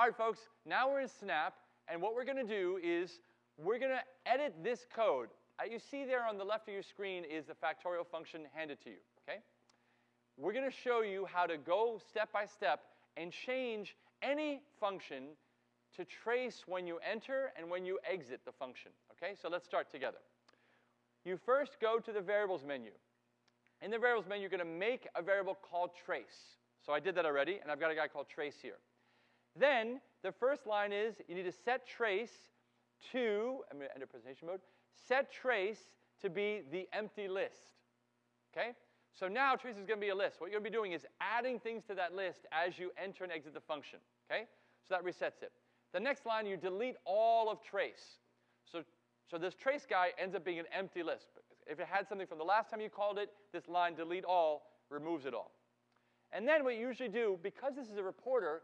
All right, folks, now we're in Snap, and what we're going to do is we're going to edit this code. Uh, you see there on the left of your screen is the factorial function handed to you, okay? We're going to show you how to go step by step and change any function to trace when you enter and when you exit the function, okay? So let's start together. You first go to the variables menu. In the variables menu, you're going to make a variable called trace. So I did that already, and I've got a guy called trace here. Then the first line is you need to set trace to, I'm going to enter presentation mode, set trace to be the empty list. Okay? So now trace is going to be a list. What you're going to be doing is adding things to that list as you enter and exit the function. Okay? So that resets it. The next line, you delete all of trace. So, so this trace guy ends up being an empty list. If it had something from the last time you called it, this line delete all removes it all. And then what you usually do, because this is a reporter,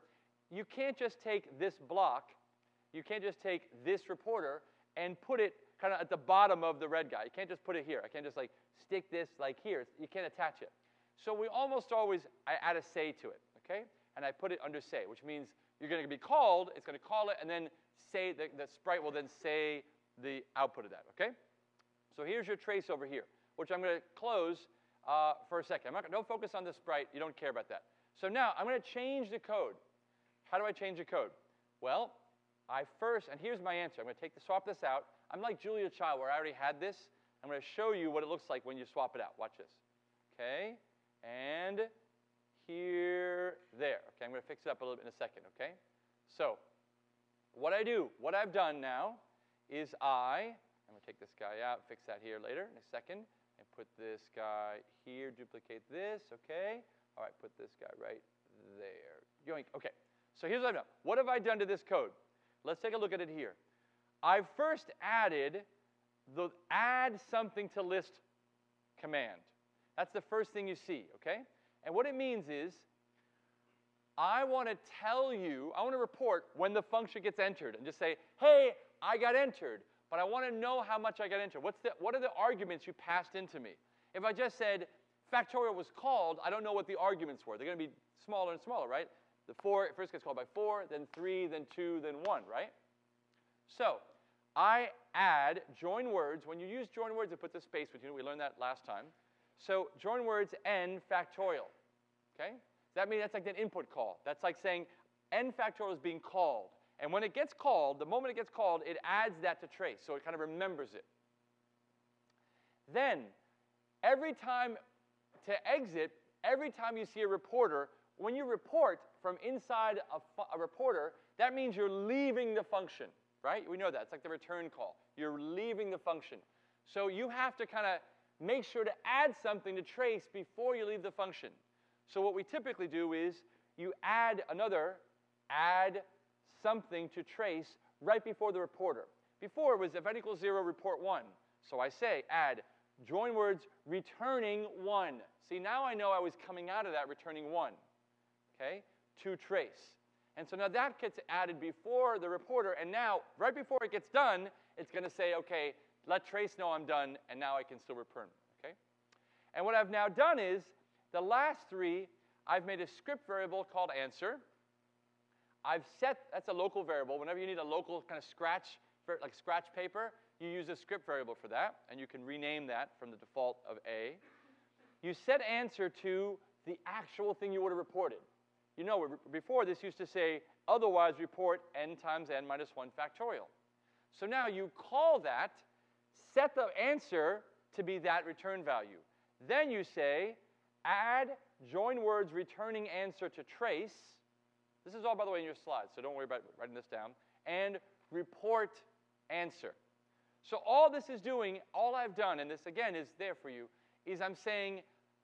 you can't just take this block, you can't just take this reporter and put it kind of at the bottom of the red guy. You can't just put it here. I can't just like stick this like here. You can't attach it. So we almost always, I add a say to it, okay? And I put it under say, which means you're going to be called, it's going to call it, and then say, the, the sprite will then say the output of that, okay? So here's your trace over here, which I'm going to close uh, for a second. I'm not, don't focus on the sprite. You don't care about that. So now I'm going to change the code. How do I change the code? Well, I first, and here's my answer. I'm going to take the, swap this out. I'm like Julia Child, where I already had this. I'm going to show you what it looks like when you swap it out. Watch this. Okay? And here, there. Okay, I'm going to fix it up a little bit in a second, okay? So, what I do, what I've done now is I, I'm going to take this guy out, fix that here later in a second, and put this guy here, duplicate this, okay? All right, put this guy right there. Yoink, okay. So here's what I've done. What have I done to this code? Let's take a look at it here. I first added the add something to list command. That's the first thing you see, okay? And what it means is I want to tell you, I want to report when the function gets entered and just say, hey, I got entered, but I want to know how much I got entered. What's the, what are the arguments you passed into me? If I just said factorial was called, I don't know what the arguments were. They're going to be smaller and smaller, right? The four first gets called by four, then three, then two, then one, right? So I add join words. When you use join words, it puts a space between. We learned that last time. So join words n factorial. Okay? That means that's like an input call. That's like saying n factorial is being called. And when it gets called, the moment it gets called, it adds that to trace. So it kind of remembers it. Then, every time to exit, every time you see a reporter, when you report from inside a, a reporter, that means you're leaving the function, right? We know that. It's like the return call. You're leaving the function. So you have to kind of make sure to add something to trace before you leave the function. So what we typically do is you add another, add something to trace right before the reporter. Before it was n equals 0, report 1. So I say add join words returning 1. See, now I know I was coming out of that returning 1, okay, to trace. And so now that gets added before the reporter, and now, right before it gets done, it's going to say, okay, let trace know I'm done, and now I can still return, okay? And what I've now done is, the last three, I've made a script variable called answer. I've set, that's a local variable. Whenever you need a local kind of scratch, like scratch paper, you use a script variable for that, and you can rename that from the default of A. You set answer to the actual thing you would have reported. You know, before this used to say, otherwise report n times n minus 1 factorial. So now you call that, set the answer to be that return value. Then you say, add join words returning answer to trace. This is all, by the way, in your slides, so don't worry about writing this down. And report answer. So all this is doing, all I've done, and this again is there for you, is I'm saying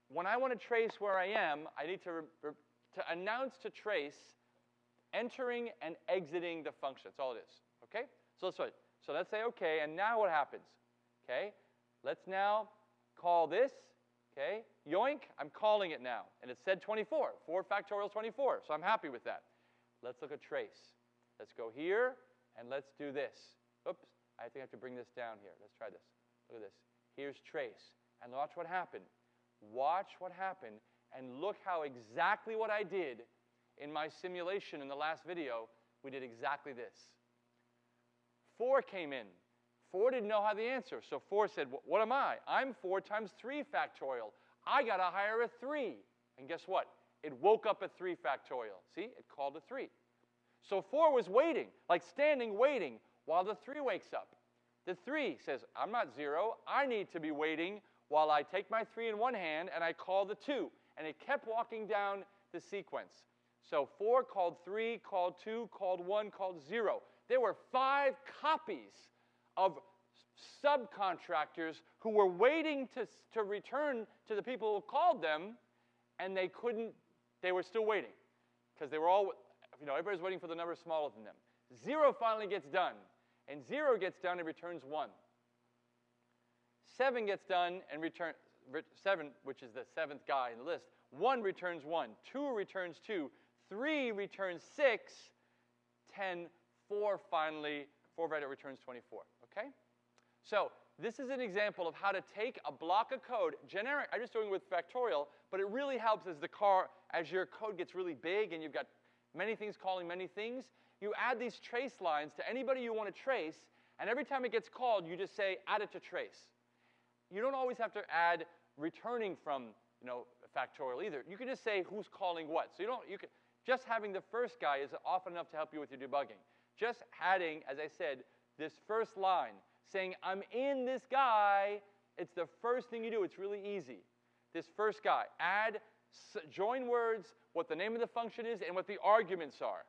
when I want to trace where I am, I need to to announce to trace entering and exiting the function. That's all it is. Okay? So let's so let's say okay, and now what happens? Okay? Let's now call this. Okay? Yoink, I'm calling it now. And it said 24. 4 factorial 24. So I'm happy with that. Let's look at trace. Let's go here and let's do this. Oops, I think I have to bring this down here. Let's try this. Look at this. Here's trace. And watch what happened. Watch what happened and look how exactly what I did in my simulation in the last video we did exactly this. 4 came in. 4 didn't know how the answer, so 4 said, What am I? I'm 4 times 3 factorial. I got to hire a 3. And guess what? It woke up a 3 factorial. See? It called a 3. So 4 was waiting, like standing waiting, while the 3 wakes up. The 3 says, I'm not 0. I need to be waiting while I take my 3 in one hand and I call the 2. And it kept walking down the sequence. So 4 called 3, called 2, called 1, called 0. There were five copies of subcontractors who were waiting to, to return to the people who called them, and they couldn't, they were still waiting because they were all, you know, everybody's waiting for the number smaller than them. Zero finally gets done, and zero gets done and returns one. Seven gets done and return seven, which is the seventh guy in the list. One returns one. Two returns two. Three returns six. Ten. Four finally. Four right it returns 24. Okay? So this is an example of how to take a block of code, generic, I'm just doing it with factorial, but it really helps as the car, as your code gets really big and you've got many things calling many things, you add these trace lines to anybody you want to trace, and every time it gets called, you just say, add it to trace. You don't always have to add returning from, you know, factorial either. You can just say who's calling what. So you don't, you can, just having the first guy is often enough to help you with your debugging. Just adding, as I said, this first line, saying, I'm in this guy, it's the first thing you do. It's really easy. This first guy, add, join words, what the name of the function is, and what the arguments are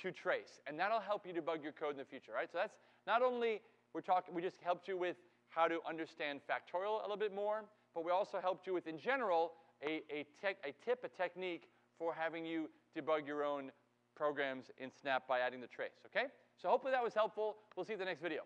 to trace. And that'll help you debug your code in the future, right? So that's not only we're talking, we just helped you with how to understand factorial a little bit more, but we also helped you with, in general, a, a, a tip, a technique for having you debug your own programs in Snap by adding the trace, okay? So hopefully that was helpful. We'll see you in the next video.